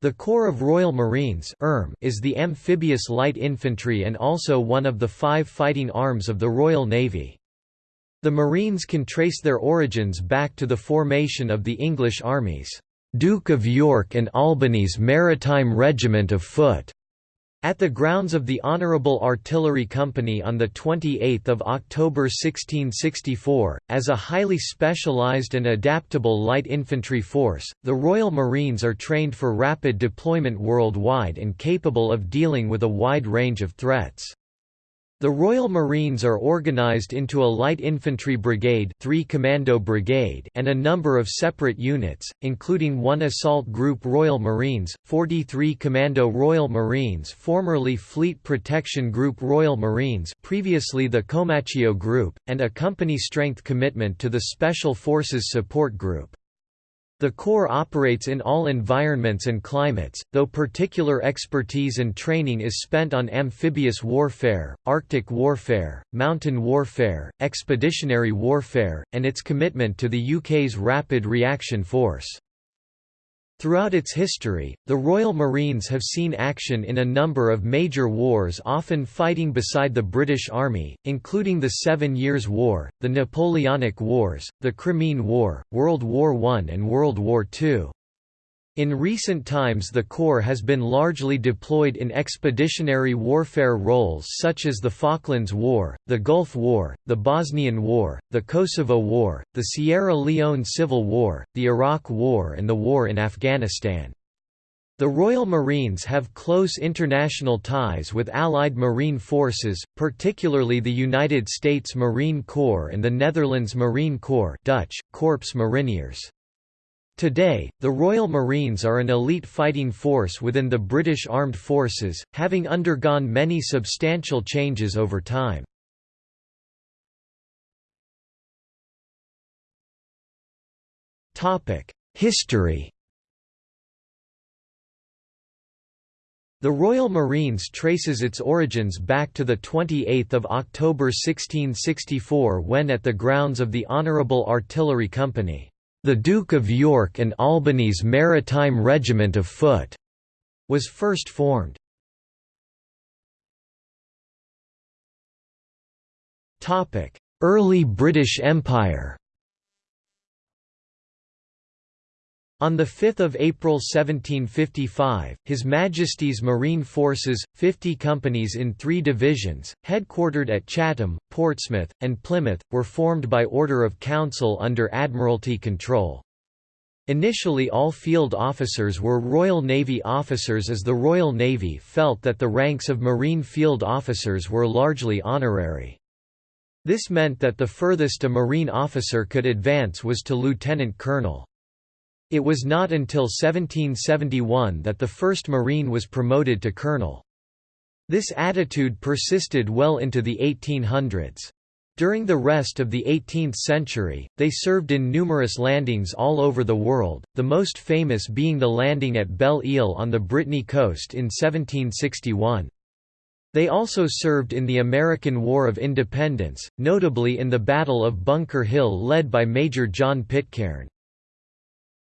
The Corps of Royal Marines ERM is the amphibious light infantry and also one of the five fighting arms of the Royal Navy. The Marines can trace their origins back to the formation of the English armies, "'Duke of York and Albany's Maritime Regiment of Foot' At the grounds of the Honourable Artillery Company on 28 October 1664, as a highly specialised and adaptable light infantry force, the Royal Marines are trained for rapid deployment worldwide and capable of dealing with a wide range of threats. The Royal Marines are organized into a light infantry brigade, 3 commando brigade and a number of separate units, including one assault group Royal Marines, 43 commando Royal Marines formerly Fleet Protection Group Royal Marines previously the Comacchio Group, and a company strength commitment to the Special Forces Support Group. The Corps operates in all environments and climates, though particular expertise and training is spent on amphibious warfare, Arctic warfare, mountain warfare, expeditionary warfare, and its commitment to the UK's Rapid Reaction Force. Throughout its history, the Royal Marines have seen action in a number of major wars often fighting beside the British Army, including the Seven Years' War, the Napoleonic Wars, the Crimean War, World War I and World War II. In recent times the Corps has been largely deployed in expeditionary warfare roles such as the Falklands War, the Gulf War, the Bosnian War, the Kosovo War, the Sierra Leone Civil War, the Iraq War and the War in Afghanistan. The Royal Marines have close international ties with Allied Marine Forces, particularly the United States Marine Corps and the Netherlands Marine Corps Dutch, Korps Mariniers. Today, the Royal Marines are an elite fighting force within the British Armed Forces, having undergone many substantial changes over time. History The Royal Marines traces its origins back to 28 October 1664 when at the grounds of the Honourable Artillery Company the Duke of York and Albany's Maritime Regiment of Foot was first formed. Early British Empire On 5 April 1755, His Majesty's Marine Forces, 50 companies in three divisions, headquartered at Chatham, Portsmouth, and Plymouth, were formed by Order of Council under Admiralty control. Initially all field officers were Royal Navy officers as the Royal Navy felt that the ranks of Marine field officers were largely honorary. This meant that the furthest a Marine officer could advance was to lieutenant colonel. It was not until 1771 that the first Marine was promoted to colonel. This attitude persisted well into the 1800s. During the rest of the 18th century, they served in numerous landings all over the world, the most famous being the landing at Belle Isle on the Brittany coast in 1761. They also served in the American War of Independence, notably in the Battle of Bunker Hill led by Major John Pitcairn.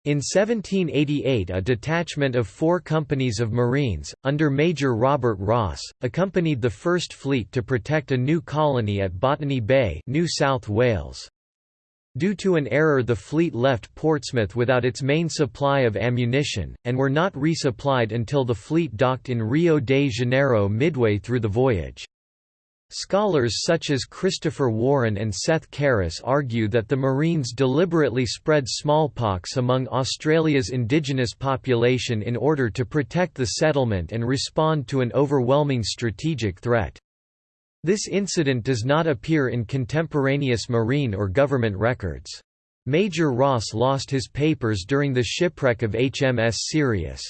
In 1788 a detachment of four companies of Marines, under Major Robert Ross, accompanied the First Fleet to protect a new colony at Botany Bay New South Wales. Due to an error the fleet left Portsmouth without its main supply of ammunition, and were not resupplied until the fleet docked in Rio de Janeiro midway through the voyage. Scholars such as Christopher Warren and Seth Carus argue that the Marines deliberately spread smallpox among Australia's indigenous population in order to protect the settlement and respond to an overwhelming strategic threat. This incident does not appear in contemporaneous Marine or government records. Major Ross lost his papers during the shipwreck of HMS Sirius.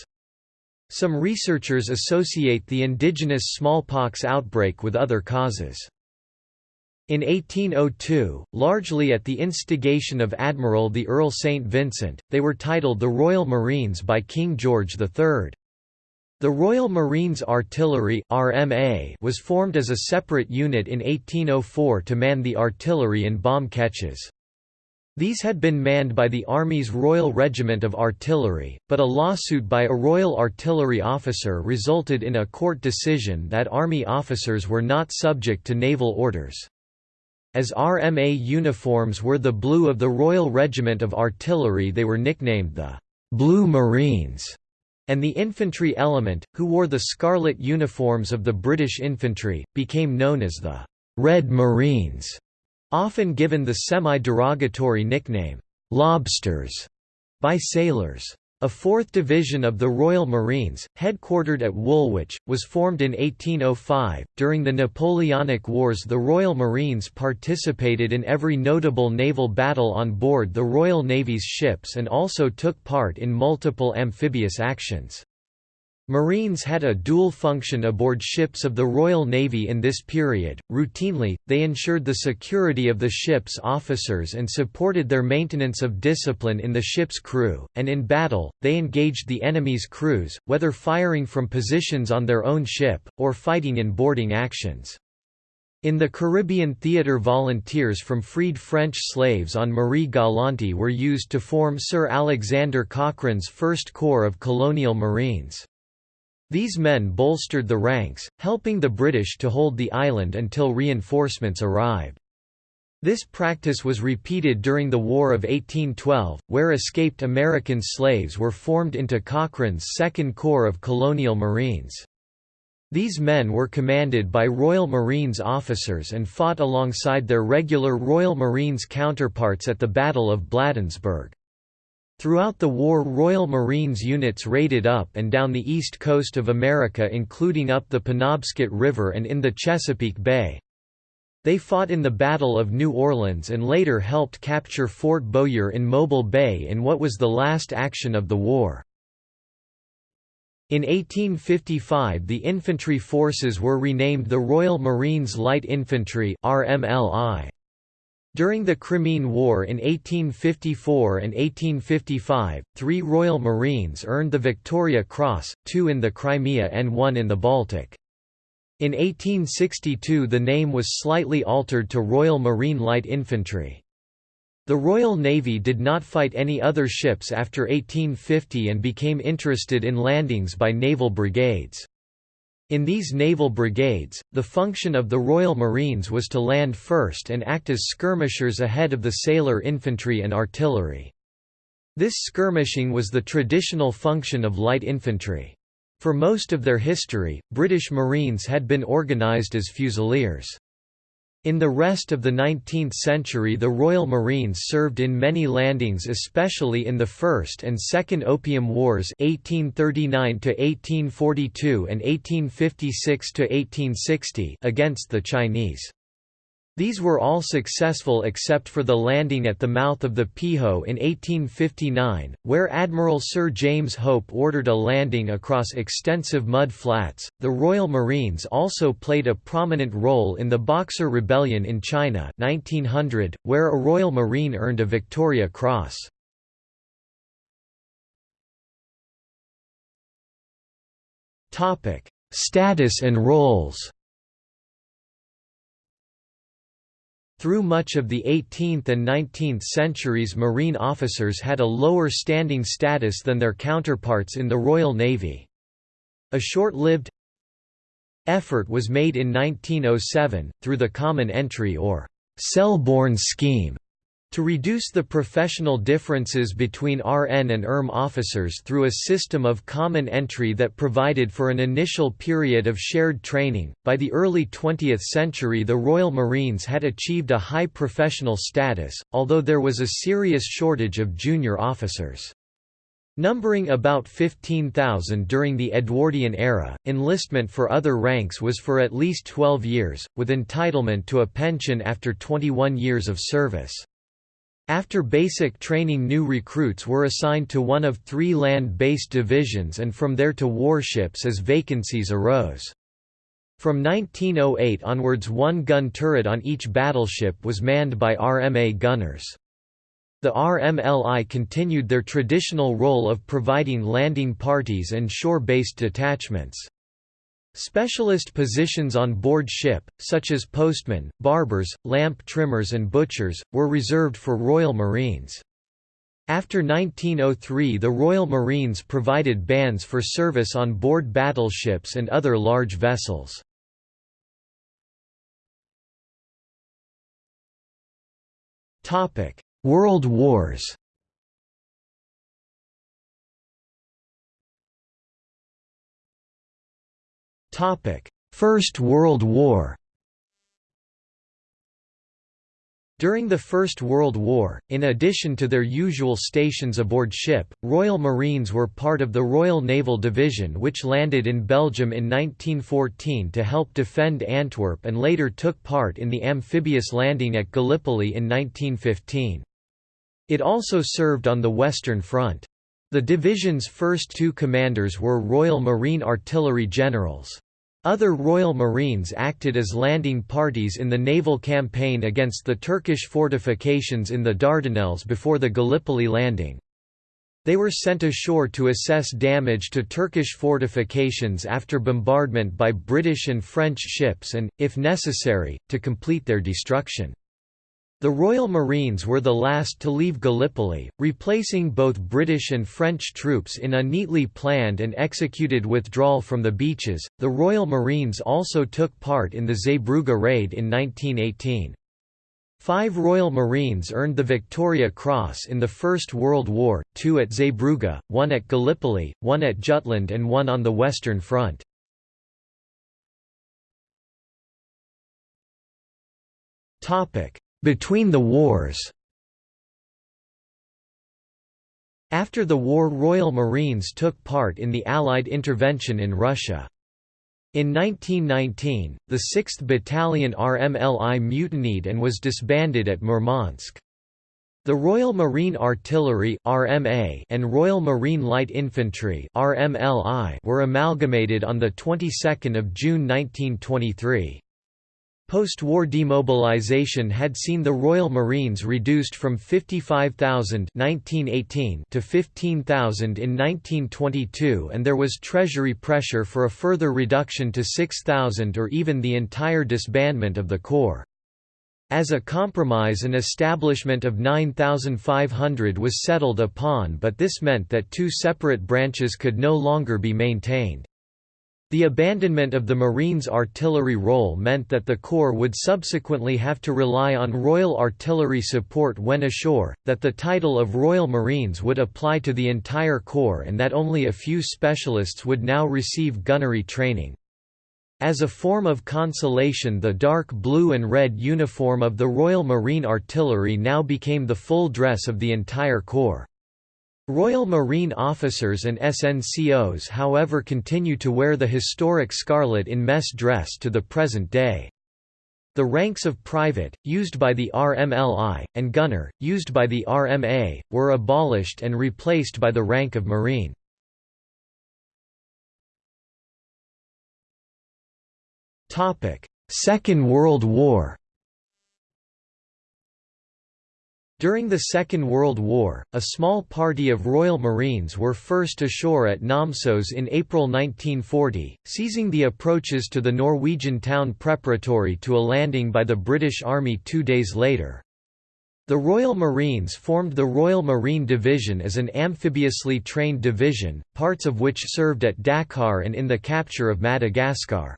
Some researchers associate the indigenous smallpox outbreak with other causes. In 1802, largely at the instigation of Admiral the Earl St. Vincent, they were titled the Royal Marines by King George III. The Royal Marines Artillery RMA was formed as a separate unit in 1804 to man the artillery and bomb ketches. These had been manned by the Army's Royal Regiment of Artillery, but a lawsuit by a Royal Artillery officer resulted in a court decision that Army officers were not subject to naval orders. As RMA uniforms were the blue of the Royal Regiment of Artillery they were nicknamed the «Blue Marines», and the infantry element, who wore the scarlet uniforms of the British infantry, became known as the «Red Marines» often given the semi-derogatory nickname, "'Lobsters' by sailors. A fourth division of the Royal Marines, headquartered at Woolwich, was formed in 1805. During the Napoleonic Wars, the Royal Marines participated in every notable naval battle on board the Royal Navy's ships and also took part in multiple amphibious actions. Marines had a dual function aboard ships of the Royal Navy in this period. Routinely, they ensured the security of the ship's officers and supported their maintenance of discipline in the ship's crew, and in battle, they engaged the enemy's crews, whether firing from positions on their own ship, or fighting in boarding actions. In the Caribbean theatre volunteers from freed French slaves on Marie Galante were used to form Sir Alexander Cochrane's First Corps of Colonial Marines. These men bolstered the ranks, helping the British to hold the island until reinforcements arrived. This practice was repeated during the War of 1812, where escaped American slaves were formed into Cochrane's Second Corps of Colonial Marines. These men were commanded by Royal Marines officers and fought alongside their regular Royal Marines counterparts at the Battle of Bladensburg. Throughout the war Royal Marines units raided up and down the east coast of America including up the Penobscot River and in the Chesapeake Bay. They fought in the Battle of New Orleans and later helped capture Fort Bowyer in Mobile Bay in what was the last action of the war. In 1855 the infantry forces were renamed the Royal Marines Light Infantry RMLI. During the Crimean War in 1854 and 1855, three Royal Marines earned the Victoria Cross, two in the Crimea and one in the Baltic. In 1862 the name was slightly altered to Royal Marine Light Infantry. The Royal Navy did not fight any other ships after 1850 and became interested in landings by naval brigades. In these naval brigades, the function of the Royal Marines was to land first and act as skirmishers ahead of the sailor infantry and artillery. This skirmishing was the traditional function of light infantry. For most of their history, British Marines had been organised as fusiliers. In the rest of the 19th century the Royal Marines served in many landings especially in the First and Second Opium Wars 1839–1842 and 1856–1860 against the Chinese. These were all successful except for the landing at the mouth of the Peiho in 1859, where Admiral Sir James Hope ordered a landing across extensive mud flats. The Royal Marines also played a prominent role in the Boxer Rebellion in China 1900, where a Royal Marine earned a Victoria Cross. Topic: Status and roles Through much of the 18th and 19th centuries marine officers had a lower standing status than their counterparts in the Royal Navy. A short-lived effort was made in 1907, through the Common Entry or Selborne scheme, to reduce the professional differences between RN and ERM officers through a system of common entry that provided for an initial period of shared training, by the early 20th century the Royal Marines had achieved a high professional status, although there was a serious shortage of junior officers. Numbering about 15,000 during the Edwardian era, enlistment for other ranks was for at least 12 years, with entitlement to a pension after 21 years of service. After basic training new recruits were assigned to one of three land-based divisions and from there to warships as vacancies arose. From 1908 onwards one gun turret on each battleship was manned by RMA gunners. The RMLI continued their traditional role of providing landing parties and shore-based detachments. Specialist positions on board ship, such as postmen, barbers, lamp trimmers and butchers, were reserved for Royal Marines. After 1903 the Royal Marines provided bands for service on board battleships and other large vessels. World Wars First World War During the First World War, in addition to their usual stations aboard ship, Royal Marines were part of the Royal Naval Division which landed in Belgium in 1914 to help defend Antwerp and later took part in the amphibious landing at Gallipoli in 1915. It also served on the Western Front. The division's first two commanders were Royal Marine Artillery generals. Other Royal Marines acted as landing parties in the naval campaign against the Turkish fortifications in the Dardanelles before the Gallipoli landing. They were sent ashore to assess damage to Turkish fortifications after bombardment by British and French ships and, if necessary, to complete their destruction. The Royal Marines were the last to leave Gallipoli, replacing both British and French troops in a neatly planned and executed withdrawal from the beaches. The Royal Marines also took part in the Zeebrugge raid in 1918. Five Royal Marines earned the Victoria Cross in the First World War, two at Zeebrugge, one at Gallipoli, one at Jutland and one on the Western Front. Topic: between the wars After the war Royal Marines took part in the Allied intervention in Russia. In 1919, the 6th Battalion RMLI mutinied and was disbanded at Murmansk. The Royal Marine Artillery (RMA) and Royal Marine Light Infantry (RMLI) were amalgamated on the 22nd of June 1923. Post-war demobilization had seen the Royal Marines reduced from 55,000 to 15,000 in 1922 and there was Treasury pressure for a further reduction to 6,000 or even the entire disbandment of the Corps. As a compromise an establishment of 9,500 was settled upon but this meant that two separate branches could no longer be maintained. The abandonment of the Marines' artillery role meant that the Corps would subsequently have to rely on Royal Artillery support when ashore, that the title of Royal Marines would apply to the entire Corps and that only a few specialists would now receive gunnery training. As a form of consolation the dark blue and red uniform of the Royal Marine Artillery now became the full dress of the entire Corps. Royal Marine officers and SNCOs however continue to wear the historic scarlet in mess dress to the present day. The ranks of private, used by the RMLI, and gunner, used by the RMA, were abolished and replaced by the rank of Marine. Second World War During the Second World War, a small party of Royal Marines were first ashore at Namsos in April 1940, seizing the approaches to the Norwegian town preparatory to a landing by the British Army two days later. The Royal Marines formed the Royal Marine Division as an amphibiously trained division, parts of which served at Dakar and in the capture of Madagascar.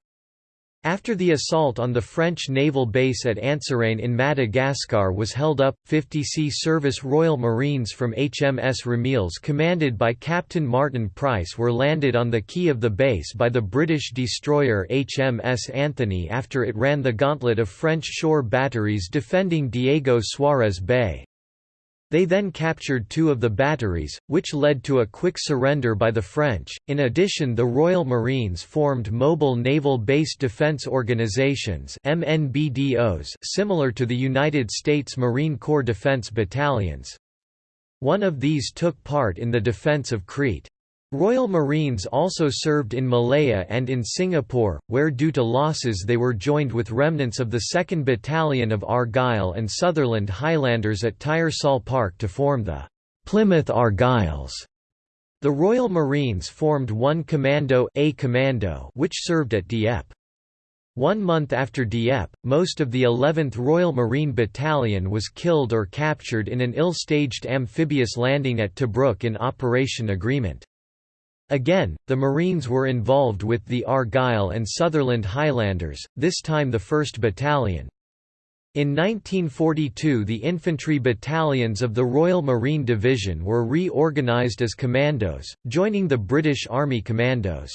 After the assault on the French naval base at Antsirane in Madagascar was held up, 50 Sea Service Royal Marines from HMS Ramillies commanded by Captain Martin Price were landed on the quay of the base by the British destroyer HMS Anthony after it ran the gauntlet of French shore batteries defending Diego Suarez Bay. They then captured two of the batteries, which led to a quick surrender by the French. In addition, the Royal Marines formed Mobile Naval Base Defense Organizations (MNBDOs), similar to the United States Marine Corps Defense Battalions. One of these took part in the defense of Crete. Royal Marines also served in Malaya and in Singapore, where due to losses they were joined with remnants of the 2nd Battalion of Argyll and Sutherland Highlanders at Tyersall Park to form the Plymouth Argylls. The Royal Marines formed one Commando, A Commando which served at Dieppe. One month after Dieppe, most of the 11th Royal Marine Battalion was killed or captured in an ill-staged amphibious landing at Tobruk in Operation Agreement. Again, the Marines were involved with the Argyll and Sutherland Highlanders, this time the 1st Battalion. In 1942 the infantry battalions of the Royal Marine Division were reorganised as commandos, joining the British Army Commandos.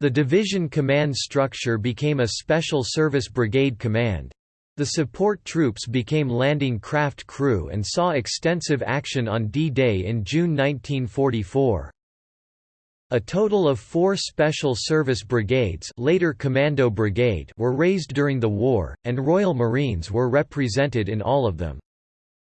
The division command structure became a Special Service Brigade Command. The support troops became landing craft crew and saw extensive action on D-Day in June 1944. A total of four Special Service Brigades later Commando Brigade were raised during the war, and Royal Marines were represented in all of them.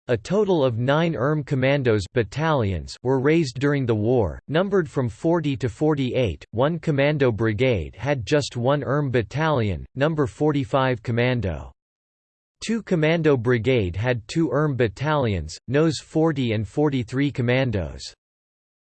A total of nine ERM Commandos battalions were raised during the war, numbered from 40 to 48. One Commando Brigade had just one ERM battalion, number 45 Commando. Two Commando Brigade had two ERM battalions, NOS 40 and 43 Commandos.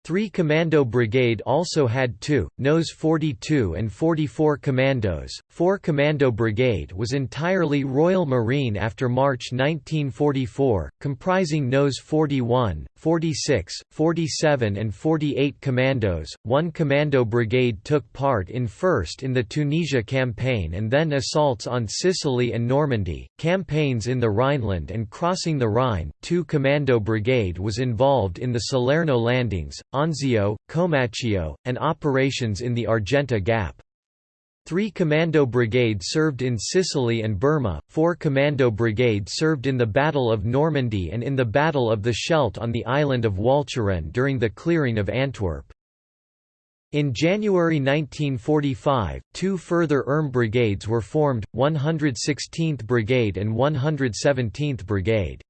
3 Commando Brigade also had two, NOS 42 and 44 commandos. 4 Commando Brigade was entirely Royal Marine after March 1944, comprising NOS 41, 46, 47 and 48 commandos. One Commando Brigade took part in first in the Tunisia campaign and then assaults on Sicily and Normandy, campaigns in the Rhineland and crossing the Rhine. Two Commando Brigade was involved in the Salerno landings, Anzio, Comacchio, and operations in the Argenta Gap. Three Commando brigades served in Sicily and Burma, four Commando brigades served in the Battle of Normandy and in the Battle of the Scheldt on the island of Walcheren during the clearing of Antwerp. In January 1945, two further ERM brigades were formed, 116th Brigade and 117th Brigade.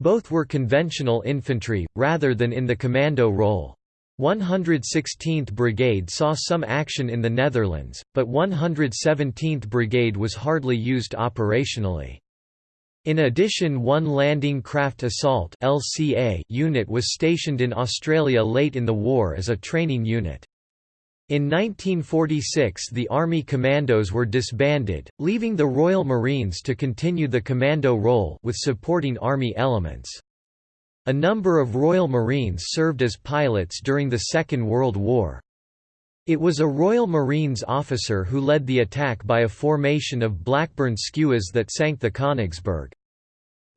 Both were conventional infantry, rather than in the commando role. 116th Brigade saw some action in the Netherlands, but 117th Brigade was hardly used operationally. In addition one Landing Craft Assault unit was stationed in Australia late in the war as a training unit. In 1946 the Army Commandos were disbanded, leaving the Royal Marines to continue the commando role with supporting Army elements. A number of Royal Marines served as pilots during the Second World War. It was a Royal Marines officer who led the attack by a formation of Blackburn skuas that sank the Königsberg.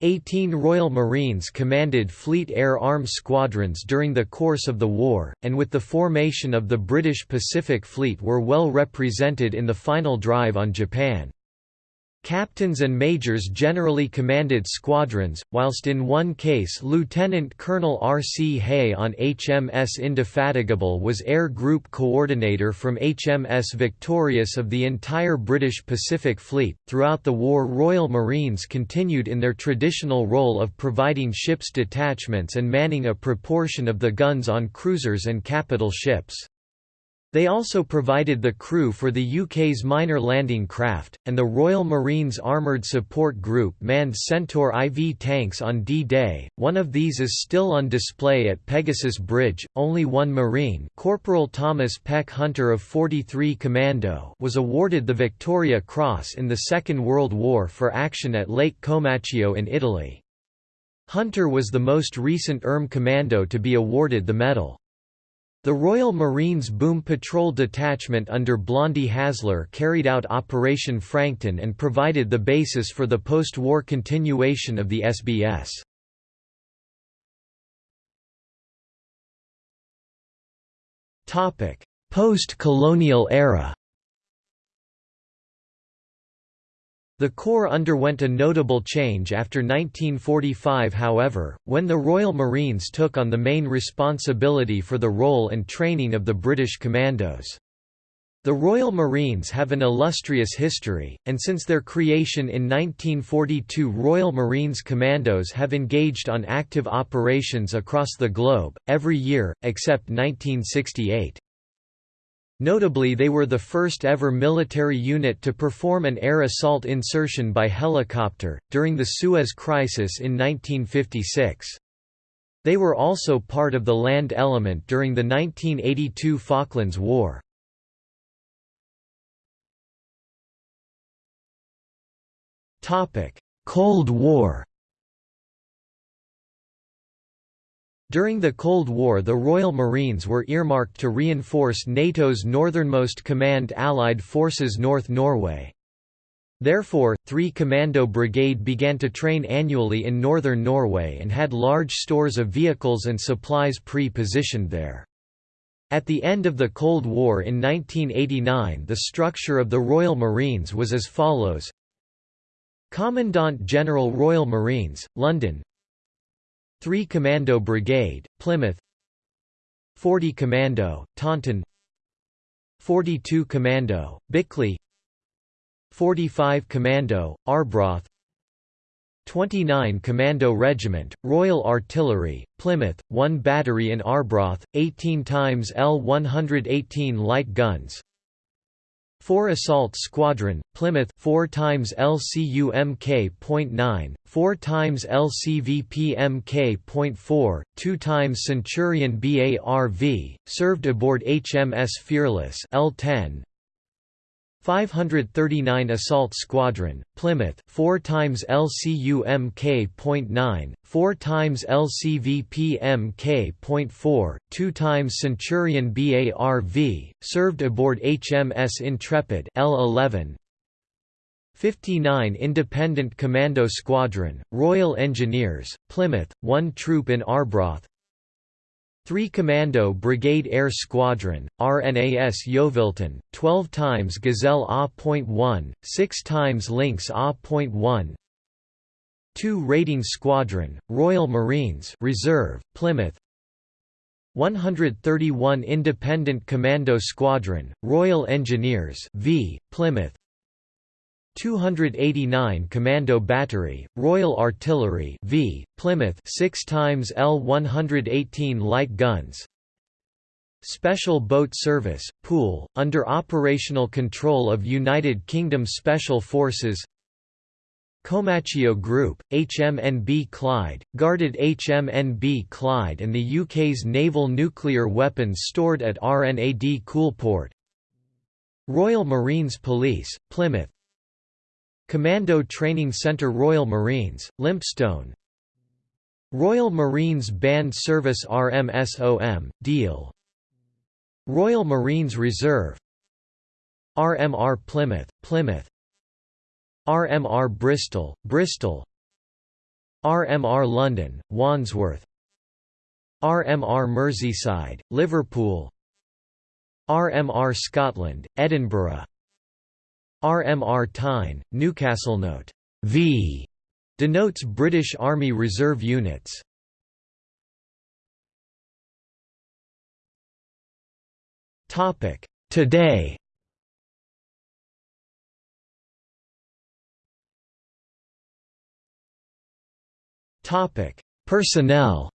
18 Royal Marines commanded Fleet Air Arm squadrons during the course of the war, and with the formation of the British Pacific Fleet were well represented in the final drive on Japan. Captains and majors generally commanded squadrons, whilst in one case Lieutenant Colonel R. C. Hay on HMS Indefatigable was Air Group Coordinator from HMS Victorious of the entire British Pacific Fleet. Throughout the war, Royal Marines continued in their traditional role of providing ships detachments and manning a proportion of the guns on cruisers and capital ships. They also provided the crew for the UK's minor landing craft, and the Royal Marines Armoured Support Group manned Centaur IV tanks on D-Day. One of these is still on display at Pegasus Bridge. Only one Marine, Corporal Thomas Peck Hunter of 43 Commando, was awarded the Victoria Cross in the Second World War for action at Lake Comacchio in Italy. Hunter was the most recent ERM Commando to be awarded the medal. The Royal Marines Boom Patrol Detachment under Blondie Hasler carried out Operation Frankton and provided the basis for the post-war continuation of the SBS. Post-colonial era The Corps underwent a notable change after 1945 however, when the Royal Marines took on the main responsibility for the role and training of the British Commandos. The Royal Marines have an illustrious history, and since their creation in 1942 Royal Marines Commandos have engaged on active operations across the globe, every year, except 1968. Notably they were the first ever military unit to perform an air assault insertion by helicopter, during the Suez Crisis in 1956. They were also part of the land element during the 1982 Falklands War. Cold War During the Cold War the Royal Marines were earmarked to reinforce NATO's northernmost command Allied forces North Norway. Therefore, 3 Commando Brigade began to train annually in northern Norway and had large stores of vehicles and supplies pre-positioned there. At the end of the Cold War in 1989 the structure of the Royal Marines was as follows Commandant General Royal Marines, London 3 Commando Brigade, Plymouth. 40 Commando, Taunton. 42 Commando, Bickleigh. 45 Commando, Arbroath. 29 Commando Regiment, Royal Artillery, Plymouth, 1 battery in Arbroath, 18 times L118 light guns 4 Assault Squadron, Plymouth 4 times LCUMK.9, 4 times LCVPMK.4, 2 times Centurion BARV, served aboard HMS Fearless L10, 539 Assault Squadron, Plymouth 4 times LCUMK.9, 4 times LCVPMK.4, 2 times Centurion BARV, served aboard HMS Intrepid L11, 59 Independent Commando Squadron, Royal Engineers, Plymouth, 1 troop in Arbroath 3 Commando Brigade Air Squadron, RNAS Yeovilton, 12 times Gazelle A.1, 6 times Lynx A.1 2 Raiding Squadron, Royal Marines Reserve, Plymouth. 131 Independent Commando Squadron, Royal Engineers v, Plymouth 289 Commando Battery, Royal Artillery v, Plymouth 6 times L118 light guns. Special Boat Service, Poole, under operational control of United Kingdom Special Forces. Comacchio Group, HMNB Clyde, guarded HMNB Clyde and the UK's naval nuclear weapons stored at RNAD Coulport Royal Marines Police, Plymouth Commando Training Centre Royal Marines, Lympstone. Royal Marines Band Service RMSOM, Deal. Royal Marines Reserve. RMR Plymouth, Plymouth. RMR Bristol, Bristol. RMR London, Wandsworth. RMR Merseyside, Liverpool. RMR Scotland, Edinburgh RMR Tyne, Newcastle note V denotes British Army Reserve units. Topic Today Topic Personnel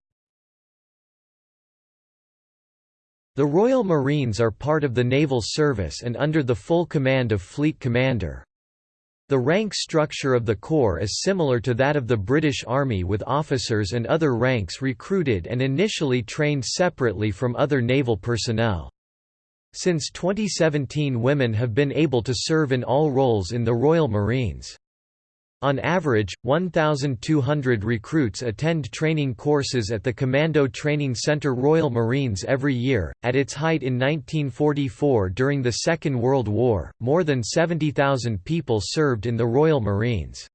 The Royal Marines are part of the Naval Service and under the full command of Fleet Commander. The rank structure of the Corps is similar to that of the British Army with officers and other ranks recruited and initially trained separately from other naval personnel. Since 2017 women have been able to serve in all roles in the Royal Marines. On average, 1,200 recruits attend training courses at the Commando Training Center Royal Marines every year. At its height in 1944 during the Second World War, more than 70,000 people served in the Royal Marines.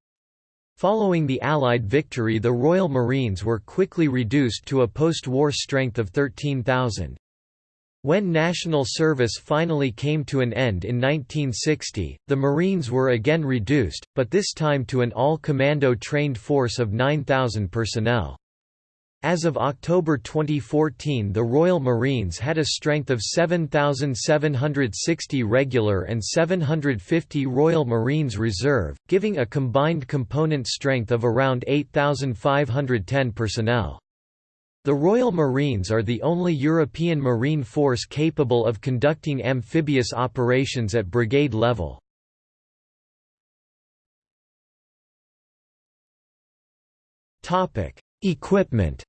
Following the Allied victory the Royal Marines were quickly reduced to a post-war strength of 13,000. When national service finally came to an end in 1960, the Marines were again reduced, but this time to an all-commando trained force of 9,000 personnel. As of October 2014 the Royal Marines had a strength of 7,760 regular and 750 Royal Marines Reserve, giving a combined component strength of around 8,510 personnel. The Royal Marines are the only European marine force capable of conducting amphibious operations at brigade level. Equipment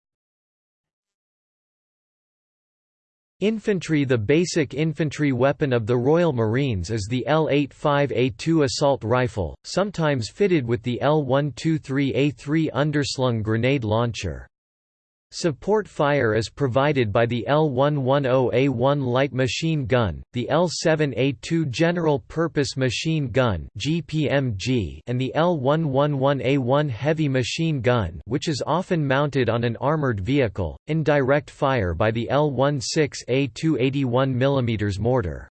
Infantry The basic infantry weapon of the Royal Marines is the L-85A2 assault rifle, sometimes fitted with the L-123A3 underslung grenade launcher. Support fire is provided by the L110A1 light machine gun, the L7A2 general purpose machine gun (GPMG), and the L111A1 heavy machine gun, which is often mounted on an armored vehicle, in direct fire by the L16A2 81 mm mortar.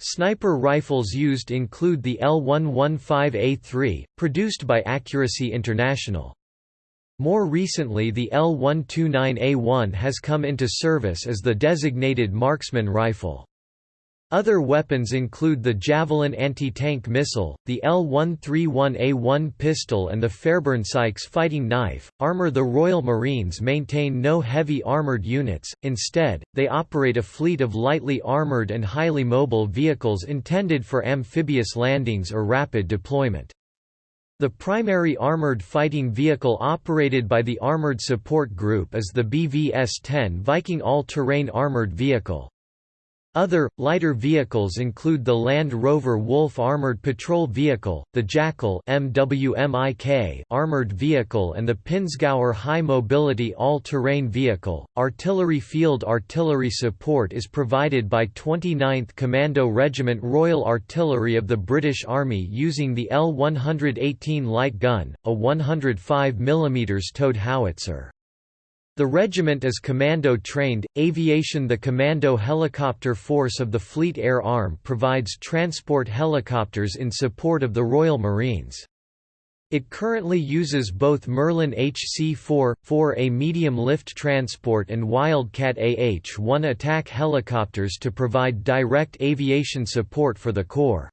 Sniper rifles used include the L115A3, produced by Accuracy International. More recently the L129A1 has come into service as the designated marksman rifle. Other weapons include the Javelin anti-tank missile, the L131A1 pistol and the Fairbairn Sykes fighting knife. Armor The Royal Marines maintain no heavy armored units, instead, they operate a fleet of lightly armored and highly mobile vehicles intended for amphibious landings or rapid deployment. The primary armored fighting vehicle operated by the Armored Support Group is the BVS-10 Viking all-terrain armored vehicle. Other, lighter vehicles include the Land Rover Wolf armored patrol vehicle, the Jackal armored vehicle and the Pinzgauer High Mobility All-Terrain Vehicle. Artillery field artillery support is provided by 29th Commando Regiment Royal Artillery of the British Army using the L-118 light gun, a 105 mm towed howitzer. The regiment is commando-trained, aviation The Commando Helicopter Force of the Fleet Air Arm provides transport helicopters in support of the Royal Marines. It currently uses both Merlin HC-4, 4A medium-lift transport and Wildcat AH-1 attack helicopters to provide direct aviation support for the Corps.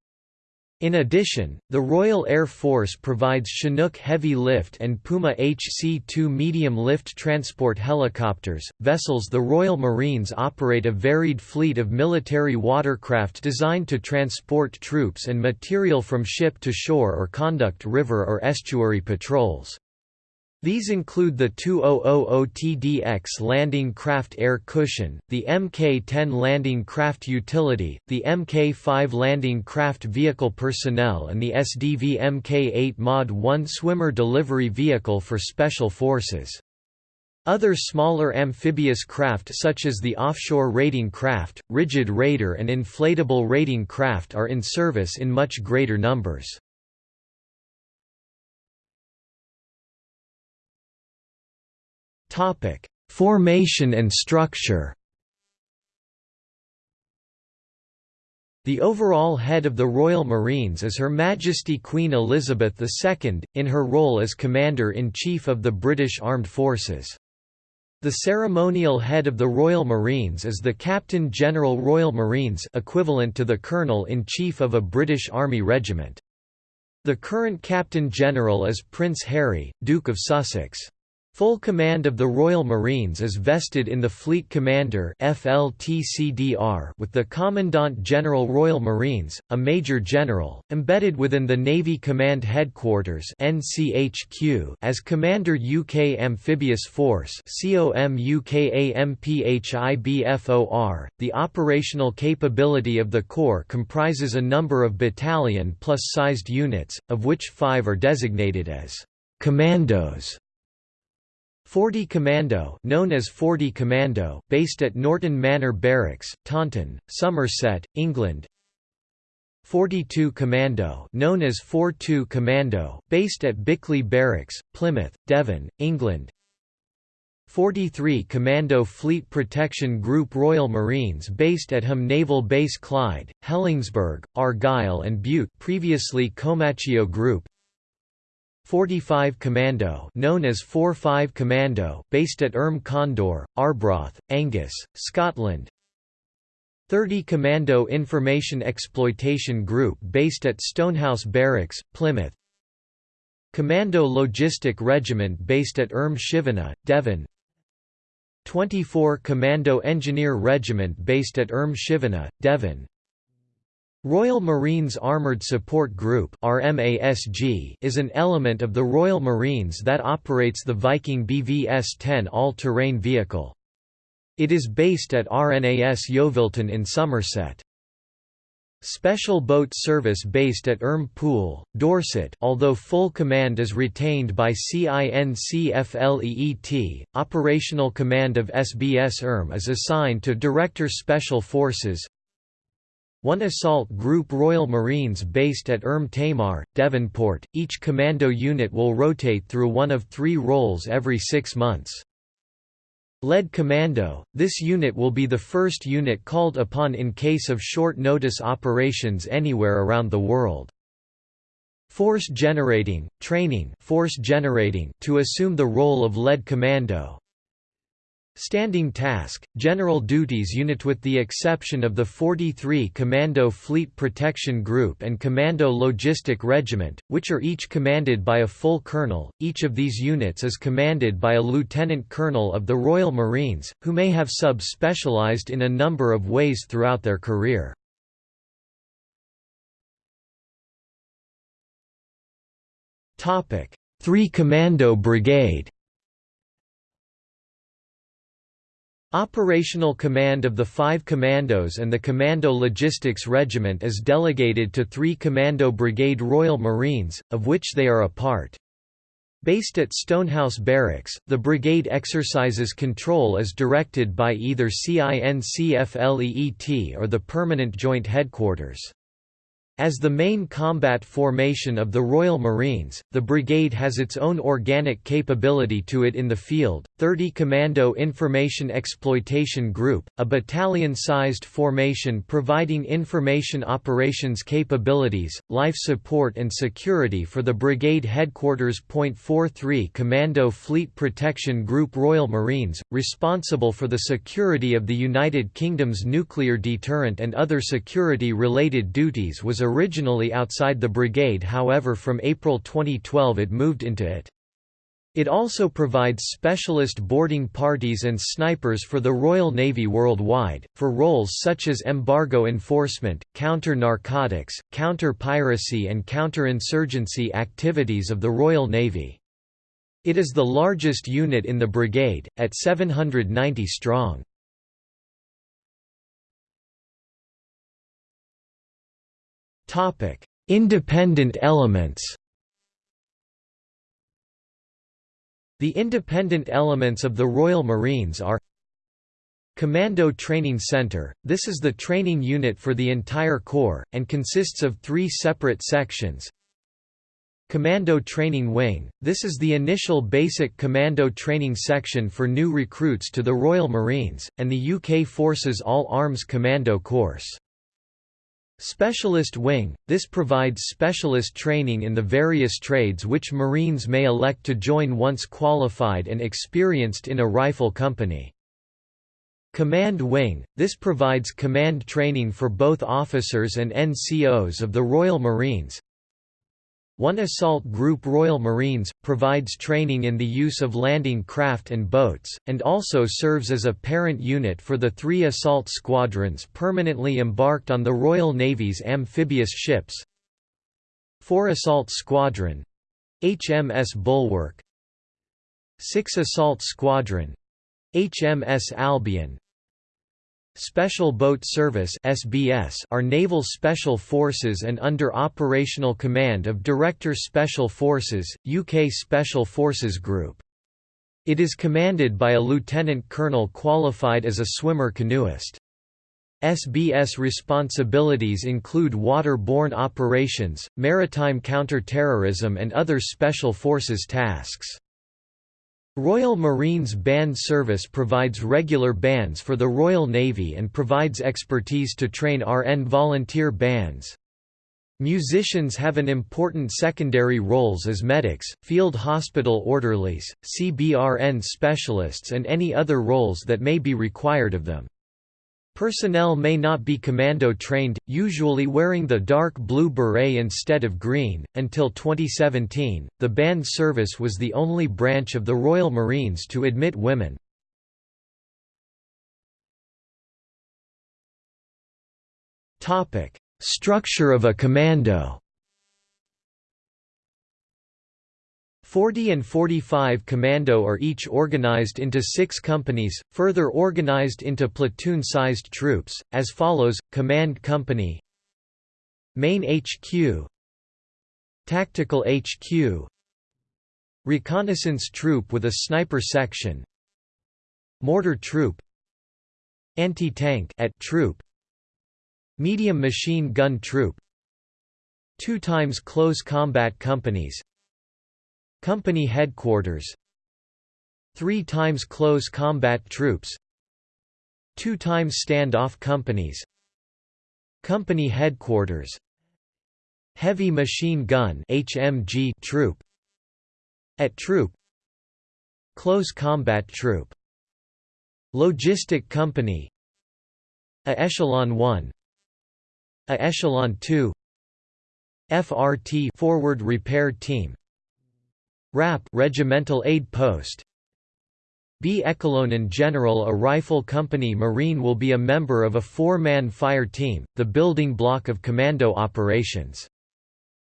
In addition, the Royal Air Force provides Chinook heavy lift and Puma HC-2 medium lift transport helicopters, vessels The Royal Marines operate a varied fleet of military watercraft designed to transport troops and material from ship to shore or conduct river or estuary patrols. These include the 2000TDX landing craft air cushion, the Mk-10 landing craft utility, the Mk-5 landing craft vehicle personnel and the SDV Mk-8 Mod 1 swimmer delivery vehicle for special forces. Other smaller amphibious craft such as the offshore raiding craft, rigid raider and inflatable raiding craft are in service in much greater numbers. Topic: Formation and structure. The overall head of the Royal Marines is Her Majesty Queen Elizabeth II, in her role as Commander-in-Chief of the British Armed Forces. The ceremonial head of the Royal Marines is the Captain General Royal Marines equivalent to the Colonel-in-Chief of a British Army regiment. The current Captain General is Prince Harry, Duke of Sussex. Full command of the Royal Marines is vested in the Fleet Commander FLTCDR with the Commandant General Royal Marines, a Major General, embedded within the Navy Command Headquarters NCHQ as Commander UK Amphibious Force COMUKAMPHIBFOR. The operational capability of the Corps comprises a number of battalion plus sized units, of which five are designated as commandos 40 Commando known as 40 Commando, based at Norton Manor Barracks, Taunton, Somerset, England. 42 Commando known as 42 Commando, based at Bickleigh Barracks, Plymouth, Devon, England. 43 Commando Fleet Protection Group Royal Marines based at Ham Naval Base Clyde, Helensburgh, Argyll and Bute previously Comacchio Group 45 Commando known as 4-5 Commando based at Erm Condor, Arbroath, Angus, Scotland. 30 Commando Information Exploitation Group based at Stonehouse Barracks, Plymouth. Commando Logistic Regiment based at Erm Shivana, Devon. 24 Commando Engineer Regiment based at Erm Shivana, Devon Royal Marines Armoured Support Group is an element of the Royal Marines that operates the Viking BVS-10 all-terrain vehicle. It is based at RNAS Yeovilton in Somerset. Special boat service based at Erm Pool, Dorset although full command is retained by CINCFLEET, operational command of SBS Erm is assigned to Director Special Forces 1 Assault Group Royal Marines based at Erm Tamar, Devonport, each commando unit will rotate through one of three roles every six months. Lead Commando, this unit will be the first unit called upon in case of short-notice operations anywhere around the world. Force Generating, Training force generating to assume the role of Lead Commando, Standing Task, General Duties Unit with the exception of the 43 Commando Fleet Protection Group and Commando Logistic Regiment, which are each commanded by a full colonel, each of these units is commanded by a lieutenant colonel of the Royal Marines, who may have sub-specialized in a number of ways throughout their career. Three Commando Brigade Operational command of the five commandos and the Commando Logistics Regiment is delegated to three Commando Brigade Royal Marines, of which they are a part. Based at Stonehouse Barracks, the brigade exercises control as directed by either CINCFLEET or the Permanent Joint Headquarters. As the main combat formation of the Royal Marines, the brigade has its own organic capability to it in the field, 30 Commando Information Exploitation Group, a battalion-sized formation providing information operations capabilities, life support and security for the brigade headquarters. 43 Commando Fleet Protection Group Royal Marines, responsible for the security of the United Kingdom's nuclear deterrent and other security-related duties was originally outside the brigade however from April 2012 it moved into it. It also provides specialist boarding parties and snipers for the Royal Navy worldwide, for roles such as embargo enforcement, counter-narcotics, counter-piracy and counter-insurgency activities of the Royal Navy. It is the largest unit in the brigade, at 790 strong. Independent elements The independent elements of the Royal Marines are Commando Training Center – This is the training unit for the entire Corps, and consists of three separate sections. Commando Training Wing – This is the initial basic commando training section for new recruits to the Royal Marines, and the UK Forces All-Arms Commando Course. Specialist Wing – This provides specialist training in the various trades which Marines may elect to join once qualified and experienced in a rifle company. Command Wing – This provides command training for both officers and NCOs of the Royal Marines, one Assault Group Royal Marines, provides training in the use of landing craft and boats, and also serves as a parent unit for the three assault squadrons permanently embarked on the Royal Navy's amphibious ships. 4 Assault Squadron — HMS Bulwark. 6 Assault Squadron — HMS Albion Special Boat Service (SBS) are naval special forces and under operational command of Director Special Forces, UK Special Forces Group. It is commanded by a lieutenant colonel qualified as a swimmer canoeist. SBS responsibilities include water-borne operations, maritime counter-terrorism and other special forces tasks. Royal Marines Band Service provides regular bands for the Royal Navy and provides expertise to train RN volunteer bands. Musicians have an important secondary roles as medics, field hospital orderlies, CBRN specialists and any other roles that may be required of them. Personnel may not be commando trained, usually wearing the dark blue beret instead of green. Until 2017, the band service was the only branch of the Royal Marines to admit women. Topic: Structure of a commando. 40 and 45 Commando are each organized into six companies, further organized into platoon-sized troops, as follows, Command Company. Main HQ Tactical HQ Reconnaissance Troop with a Sniper Section. Mortar Troop. Anti-tank at Troop. Medium Machine Gun Troop. Two times Close Combat Companies Company Headquarters. Three times Close Combat Troops. Two times Standoff Companies. Company Headquarters. Heavy Machine Gun HMG Troop. At Troop. Close Combat Troop. Logistic Company. A Echelon 1 A Echelon 2 FRT Forward Repair Team RAP Regimental Aid Post B. Echelon In General A rifle company Marine will be a member of a four-man fire team, the building block of commando operations.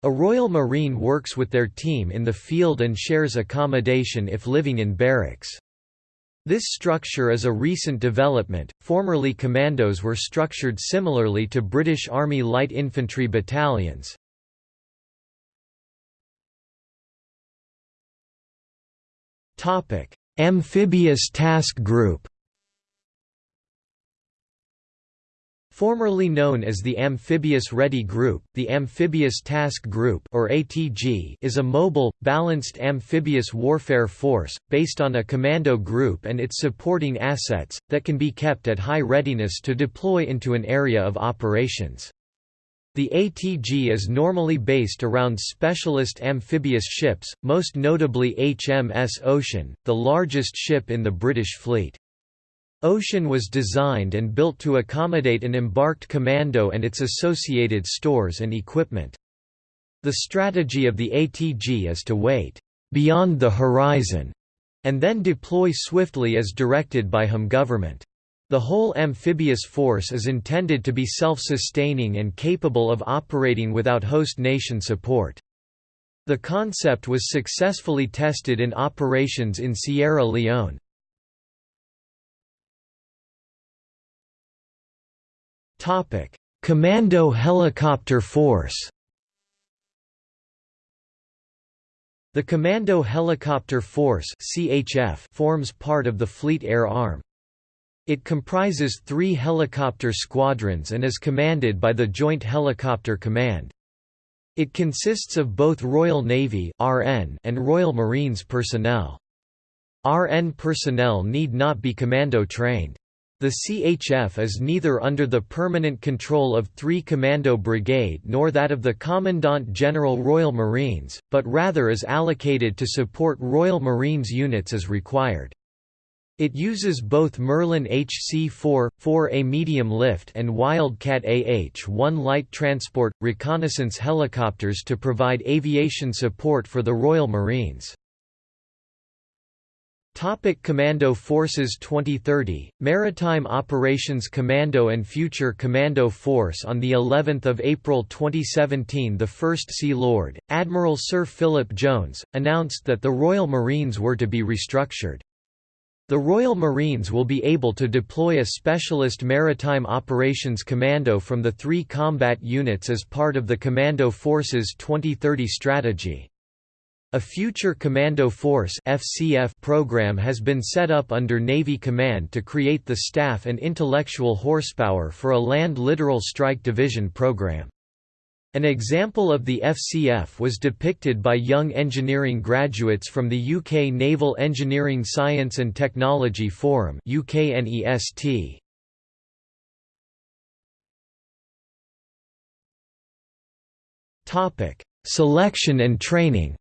A Royal Marine works with their team in the field and shares accommodation if living in barracks. This structure is a recent development, formerly commandos were structured similarly to British Army Light Infantry battalions. Amphibious Task Group Formerly known as the Amphibious Ready Group, the Amphibious Task Group or ATG is a mobile, balanced amphibious warfare force, based on a commando group and its supporting assets, that can be kept at high readiness to deploy into an area of operations. The ATG is normally based around specialist amphibious ships, most notably HMS Ocean, the largest ship in the British fleet. Ocean was designed and built to accommodate an embarked commando and its associated stores and equipment. The strategy of the ATG is to wait beyond the horizon and then deploy swiftly as directed by Home government. The whole amphibious force is intended to be self-sustaining and capable of operating without host nation support. The concept was successfully tested in operations in Sierra Leone. Commando Helicopter Force The Commando Helicopter Force forms part of the Fleet Air Arm. It comprises three helicopter squadrons and is commanded by the Joint Helicopter Command. It consists of both Royal Navy and Royal Marines personnel. RN personnel need not be commando trained. The CHF is neither under the permanent control of 3 Commando Brigade nor that of the Commandant General Royal Marines, but rather is allocated to support Royal Marines units as required. It uses both Merlin HC-4, 4A medium lift and Wildcat AH-1 light transport, reconnaissance helicopters to provide aviation support for the Royal Marines. Topic Commando Forces 2030 Maritime Operations Commando and Future Commando Force on the 11th of April 2017 the First Sea Lord Admiral Sir Philip Jones announced that the Royal Marines were to be restructured the Royal Marines will be able to deploy a specialist Maritime Operations Commando from the three combat units as part of the Commando Forces 2030 strategy. A future Commando Force program has been set up under Navy Command to create the staff and intellectual horsepower for a Land Littoral Strike Division program. An example of the FCF was depicted by young engineering graduates from the UK Naval Engineering Science and Technology Forum UKNEST. Topic: Selection and training.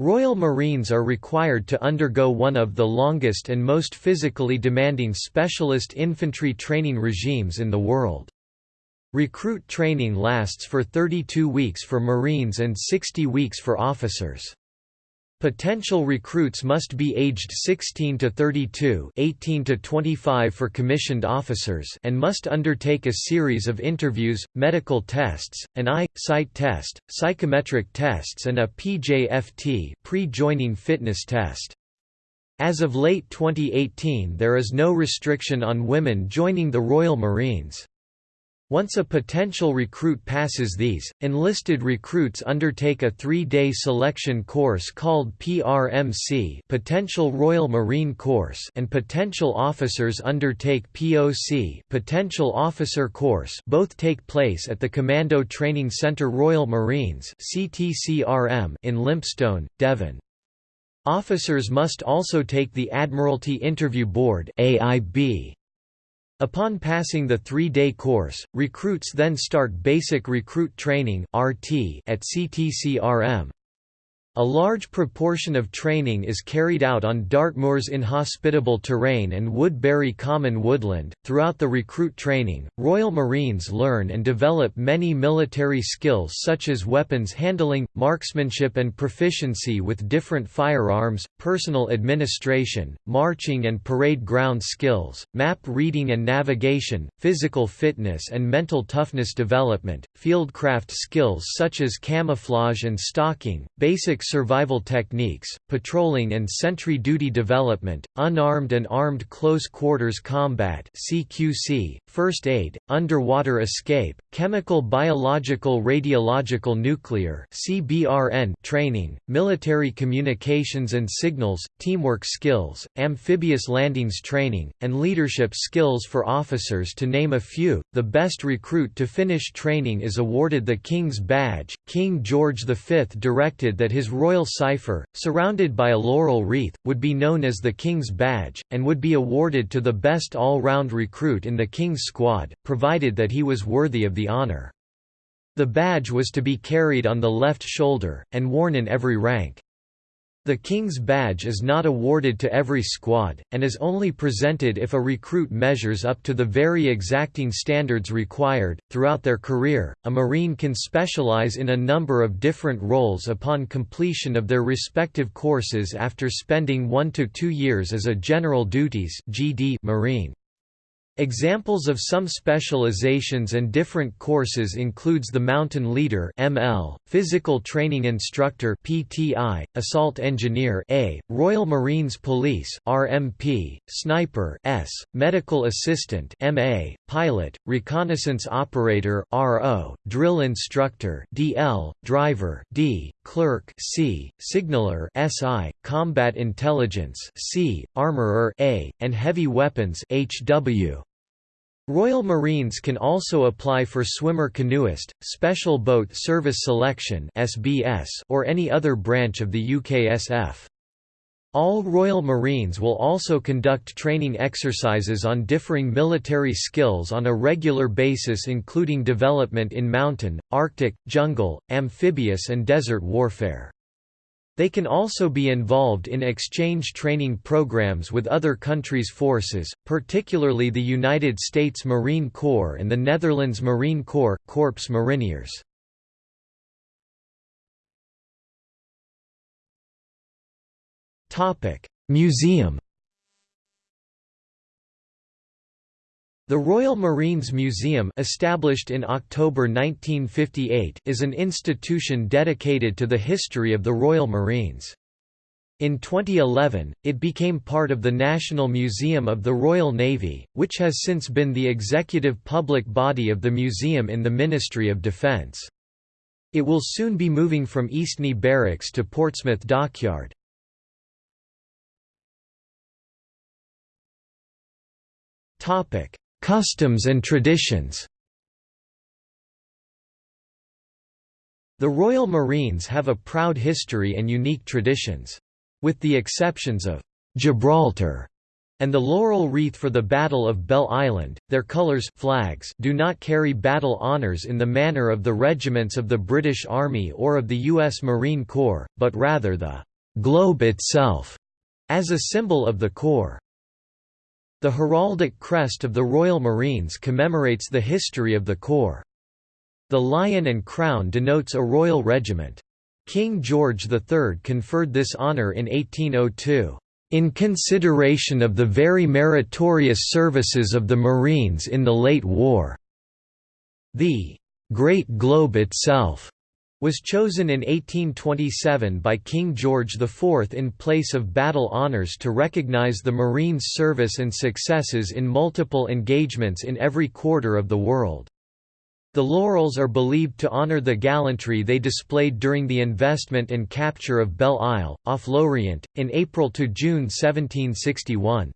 Royal Marines are required to undergo one of the longest and most physically demanding specialist infantry training regimes in the world. Recruit training lasts for 32 weeks for Marines and 60 weeks for officers. Potential recruits must be aged 16 to 32, 18 to 25 for commissioned officers, and must undertake a series of interviews, medical tests, an eye sight test, psychometric tests and a PJFT, pre-joining fitness test. As of late 2018 there is no restriction on women joining the Royal Marines. Once a potential recruit passes these, enlisted recruits undertake a three-day selection course called PRMC Potential Royal Marine Course and potential officers undertake POC Potential Officer Course both take place at the Commando Training Centre Royal Marines CTCRM in Lympstone, Devon. Officers must also take the Admiralty Interview Board AIB Upon passing the three-day course, recruits then start Basic Recruit Training at CTCRM. A large proportion of training is carried out on Dartmoor's inhospitable terrain and Woodbury Common woodland. Throughout the recruit training, Royal Marines learn and develop many military skills such as weapons handling, marksmanship and proficiency with different firearms, personal administration, marching and parade ground skills, map reading and navigation, physical fitness and mental toughness development, fieldcraft skills such as camouflage and stalking, basic survival techniques, patrolling and sentry duty development, unarmed and armed close quarters combat CQC, first aid, underwater escape, chemical biological radiological nuclear CBRN training, military communications and signals, teamwork skills, amphibious landings training, and leadership skills for officers to name a few. The best recruit to finish training is awarded the King's Badge. King George V directed that his royal cipher, surrounded by a laurel wreath, would be known as the King's Badge, and would be awarded to the best all-round recruit in the King's squad, provided that he was worthy of the honour. The badge was to be carried on the left shoulder, and worn in every rank. The King's Badge is not awarded to every squad, and is only presented if a recruit measures up to the very exacting standards required. Throughout their career, a Marine can specialize in a number of different roles upon completion of their respective courses after spending one to two years as a General Duties Marine. Examples of some specializations and different courses includes the Mountain Leader (ML), Physical Training Instructor (PTI), Assault Engineer (A), Royal Marines Police (RMP), Sniper (S), Medical Assistant (MA), Pilot, Reconnaissance Operator (RO), Drill Instructor (DL), Driver (D), Clerk (C), Signaler (SI), Combat Intelligence (C), Armorer (A), and Heavy Weapons (HW). Royal Marines can also apply for swimmer canoeist, special boat service selection (SBS) or any other branch of the UKSF. All Royal Marines will also conduct training exercises on differing military skills on a regular basis including development in mountain, arctic, jungle, amphibious and desert warfare. They can also be involved in exchange training programs with other countries' forces, particularly the United States Marine Corps and the Netherlands Marine Corps, Korps Mariniers. Museum The Royal Marines Museum established in October 1958 is an institution dedicated to the history of the Royal Marines. In 2011, it became part of the National Museum of the Royal Navy, which has since been the executive public body of the museum in the Ministry of Defence. It will soon be moving from Eastney Barracks to Portsmouth Dockyard. Topic: Customs and traditions The Royal Marines have a proud history and unique traditions. With the exceptions of Gibraltar and the laurel wreath for the Battle of Belle Island, their colours flags do not carry battle honours in the manner of the regiments of the British Army or of the U.S. Marine Corps, but rather the «globe itself» as a symbol of the Corps. The heraldic crest of the Royal Marines commemorates the history of the Corps. The lion and crown denotes a royal regiment. King George III conferred this honour in 1802, "...in consideration of the very meritorious services of the Marines in the late war." The "'Great Globe' itself was chosen in 1827 by King George IV in place of battle honours to recognise the Marines' service and successes in multiple engagements in every quarter of the world. The laurels are believed to honour the gallantry they displayed during the investment and capture of Belle Isle, off Lorient, in April–June 1761.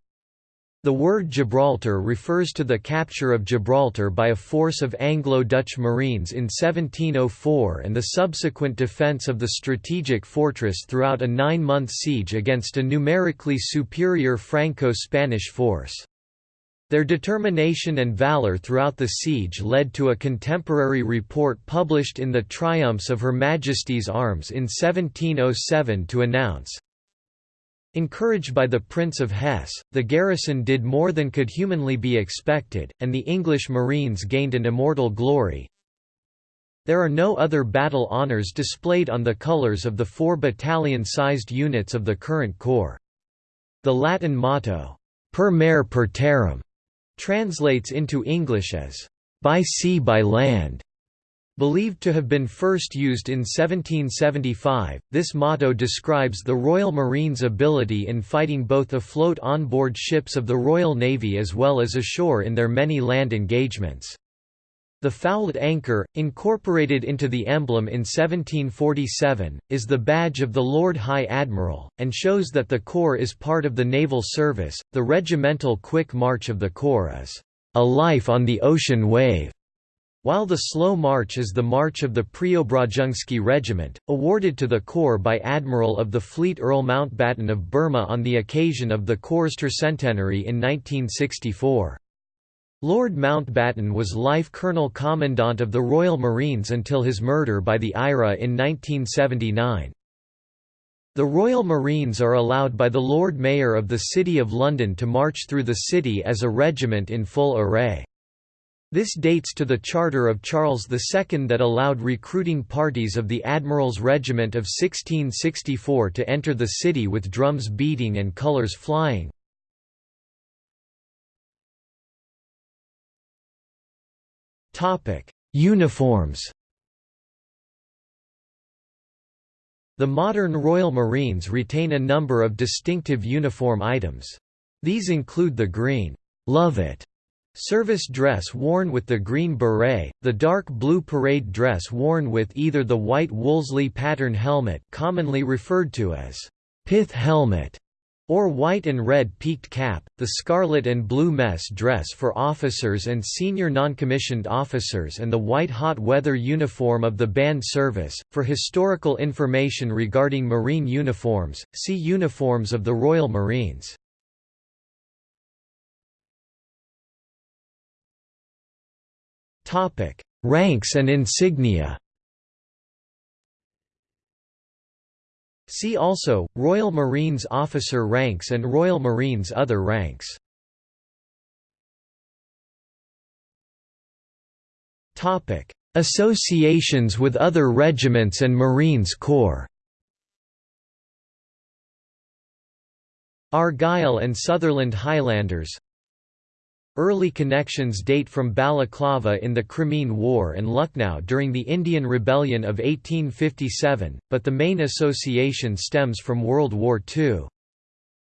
The word Gibraltar refers to the capture of Gibraltar by a force of Anglo-Dutch marines in 1704 and the subsequent defence of the strategic fortress throughout a nine-month siege against a numerically superior Franco-Spanish force. Their determination and valor throughout the siege led to a contemporary report published in the Triumphs of Her Majesty's Arms in 1707 to announce, Encouraged by the Prince of Hesse, the garrison did more than could humanly be expected, and the English Marines gained an immortal glory. There are no other battle honours displayed on the colours of the four battalion-sized units of the current corps. The Latin motto, per mare per terram, translates into English as, by sea by land. Believed to have been first used in 1775, this motto describes the Royal Marines' ability in fighting both afloat on-board ships of the Royal Navy as well as ashore in their many land engagements. The fouled anchor, incorporated into the emblem in 1747, is the badge of the Lord High Admiral, and shows that the Corps is part of the naval service. The regimental quick march of the Corps is a life on the ocean wave while the slow march is the march of the Preobrazhensky Regiment, awarded to the Corps by Admiral of the Fleet Earl Mountbatten of Burma on the occasion of the Corps' tercentenary in 1964. Lord Mountbatten was Life Colonel Commandant of the Royal Marines until his murder by the IRA in 1979. The Royal Marines are allowed by the Lord Mayor of the City of London to march through the city as a regiment in full array. This dates to the charter of Charles II that allowed recruiting parties of the Admiral's Regiment of 1664 to enter the city with drums beating and colours flying. Uniforms The modern Royal Marines retain a number of distinctive uniform items. These include the green, Lovat Service dress worn with the green beret, the dark blue parade dress worn with either the white Wolseley pattern helmet commonly referred to as pith helmet or white and red peaked cap, the scarlet and blue mess dress for officers and senior noncommissioned officers and the white hot weather uniform of the band service. For historical information regarding marine uniforms, see Uniforms of the Royal Marines. Topic: Ranks and insignia. See also Royal Marines officer ranks and Royal Marines other ranks. Topic: Associations with other regiments and Marines Corps. Argyll and Sutherland Highlanders Early connections date from Balaclava in the Crimean War and Lucknow during the Indian Rebellion of 1857, but the main association stems from World War II.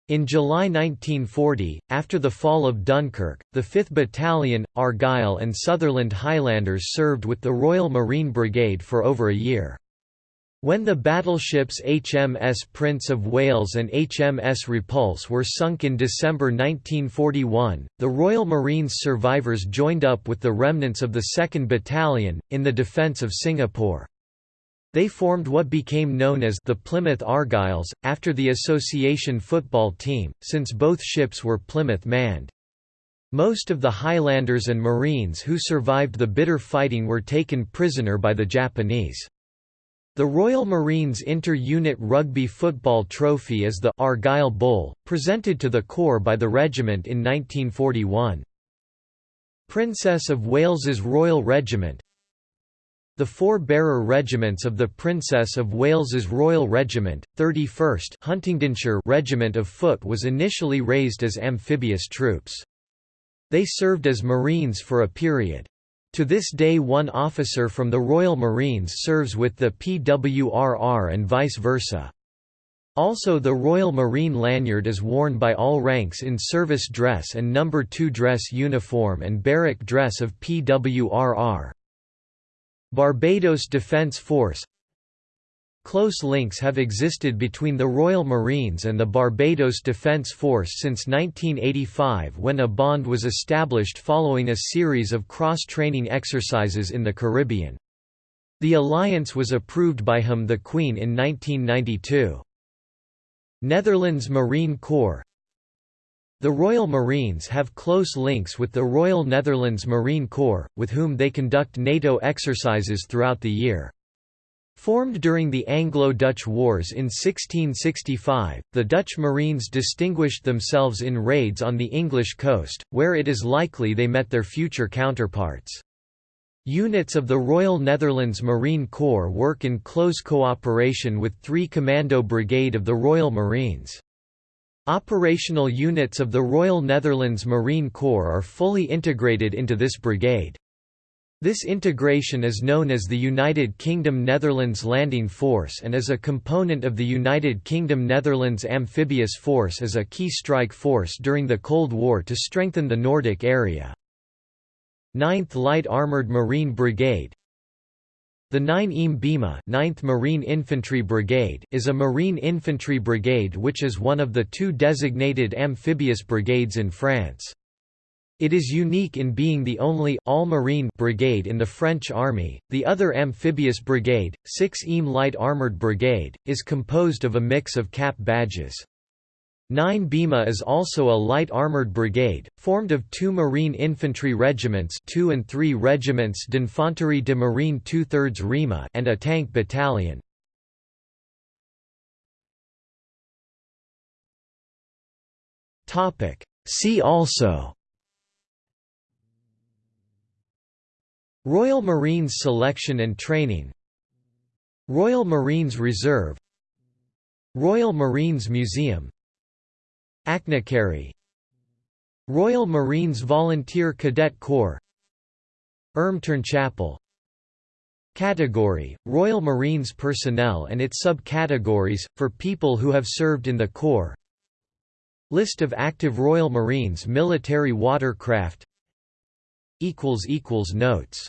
In July 1940, after the fall of Dunkirk, the 5th Battalion, Argyll and Sutherland Highlanders served with the Royal Marine Brigade for over a year. When the battleships HMS Prince of Wales and HMS Repulse were sunk in December 1941, the Royal Marines survivors joined up with the remnants of the 2nd Battalion, in the defence of Singapore. They formed what became known as the Plymouth Argylls, after the association football team, since both ships were Plymouth manned. Most of the Highlanders and Marines who survived the bitter fighting were taken prisoner by the Japanese. The Royal Marines Inter-Unit Rugby Football Trophy is the Argyll Bowl, presented to the Corps by the regiment in 1941. Princess of Wales's Royal Regiment The four bearer regiments of the Princess of Wales's Royal Regiment, 31st Huntingdonshire Regiment of Foot was initially raised as amphibious troops. They served as Marines for a period. To this day one officer from the Royal Marines serves with the PWRR and vice versa. Also the Royal Marine lanyard is worn by all ranks in service dress and number 2 dress uniform and barrack dress of PWRR. Barbados Defence Force Close links have existed between the Royal Marines and the Barbados Defence Force since 1985 when a bond was established following a series of cross-training exercises in the Caribbean. The alliance was approved by HM the Queen in 1992. Netherlands Marine Corps the Royal Marines have close links with the Royal Netherlands Marine Corps, with whom they conduct NATO exercises throughout the year. Formed during the Anglo-Dutch Wars in 1665, the Dutch Marines distinguished themselves in raids on the English coast, where it is likely they met their future counterparts. Units of the Royal Netherlands Marine Corps work in close cooperation with 3 Commando Brigade of the Royal Marines. Operational units of the Royal Netherlands Marine Corps are fully integrated into this brigade. This integration is known as the United Kingdom Netherlands Landing Force and is a component of the United Kingdom Netherlands Amphibious Force as a key strike force during the Cold War to strengthen the Nordic area. 9th Light Armoured Marine Brigade the 9 Im Bima 9th Marine Infantry Brigade is a marine infantry brigade which is one of the two designated amphibious brigades in France. It is unique in being the only all-marine brigade in the French army. The other amphibious brigade, 6 Im Light Armored Brigade, is composed of a mix of cap badges. 9 Bima is also a light armoured brigade, formed of two marine infantry regiments 2 and 3 regiments d'Infanterie de Marine 2 thirds RIMA and a tank battalion. See also Royal Marines Selection and Training. Royal Marines Reserve. Royal Marines Museum. Achnacarry Royal Marines Volunteer Cadet Corps. Ermtern Chapel. Category, Royal Marines personnel and its subcategories, for people who have served in the Corps. List of active Royal Marines military watercraft Notes